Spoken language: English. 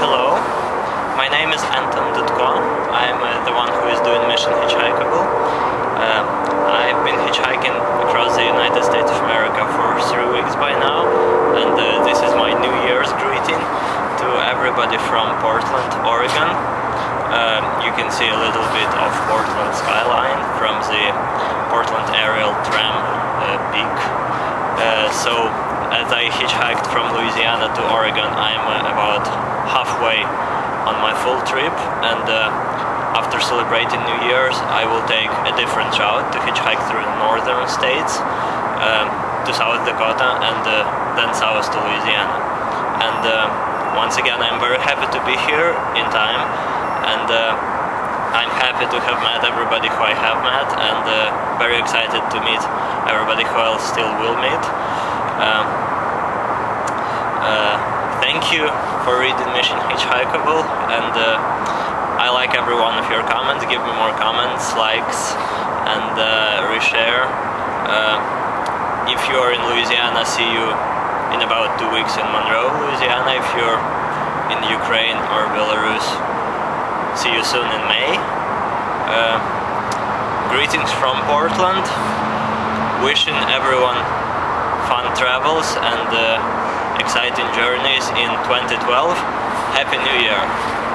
Hello, my name is Anton Dudko. I'm uh, the one who is doing Mission Hitchhikeable. Uh, I've been hitchhiking across the United States of America for three weeks by now, and uh, this is my New Year's greeting to everybody from Portland, Oregon. Uh, you can see a little bit of Portland skyline from the Portland aerial tram uh, peak. Uh, so as I hitchhiked from Louisiana to Oregon, I'm uh, about halfway on my full trip, and after celebrating New Year's, I will take a different route to hitchhike through the northern states um, to South Dakota and uh, then south to Louisiana. And uh, once again, I'm very happy to be here in time, and uh, I'm happy to have met everybody who I have met, and uh, very excited to meet everybody who I still will meet. Um, uh, thank you for reading Mission Hitchhikeable, and uh, I like every one of your comments. Give me more comments, likes, and uh, reshare. Uh, if you're in Louisiana, see you in about two weeks in Monroe, Louisiana. If you're in Ukraine or Belarus, see you soon in May. Uh, greetings from Portland. Wishing everyone fun travels and uh, exciting journeys in 2012. Happy New Year!